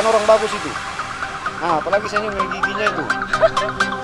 kan orang bagus itu. Nah apalagi saya ini giginya itu.